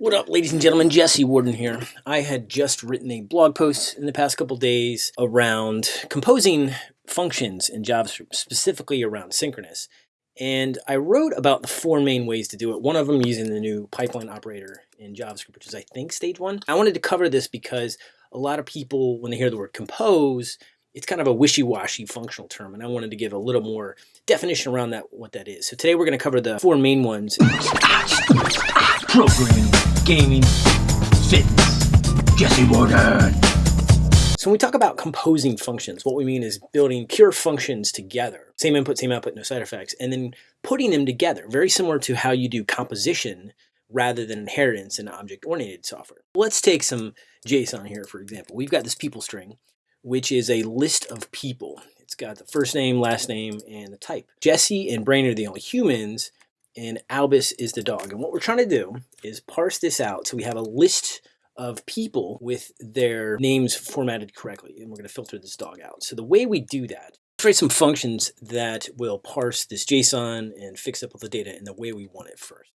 What up, ladies and gentlemen? Jesse Warden here. I had just written a blog post in the past couple days around composing functions in JavaScript, specifically around synchronous. And I wrote about the four main ways to do it. One of them using the new pipeline operator in JavaScript, which is, I think, stage one. I wanted to cover this because a lot of people, when they hear the word compose, it's kind of a wishy-washy functional term, and I wanted to give a little more definition around that, what that is. So today we're going to cover the four main ones. Programming, gaming, fitness. Jesse Warden. So when we talk about composing functions, what we mean is building pure functions together. Same input, same output, no side effects, and then putting them together, very similar to how you do composition rather than inheritance in object-oriented software. Let's take some JSON here, for example. We've got this people string, which is a list of people. It's got the first name, last name, and the type. Jesse and Brain are the only humans, and Albus is the dog. And what we're trying to do is parse this out so we have a list of people with their names formatted correctly. And we're going to filter this dog out. So the way we do that, let's some functions that will parse this JSON and fix up all the data in the way we want it first.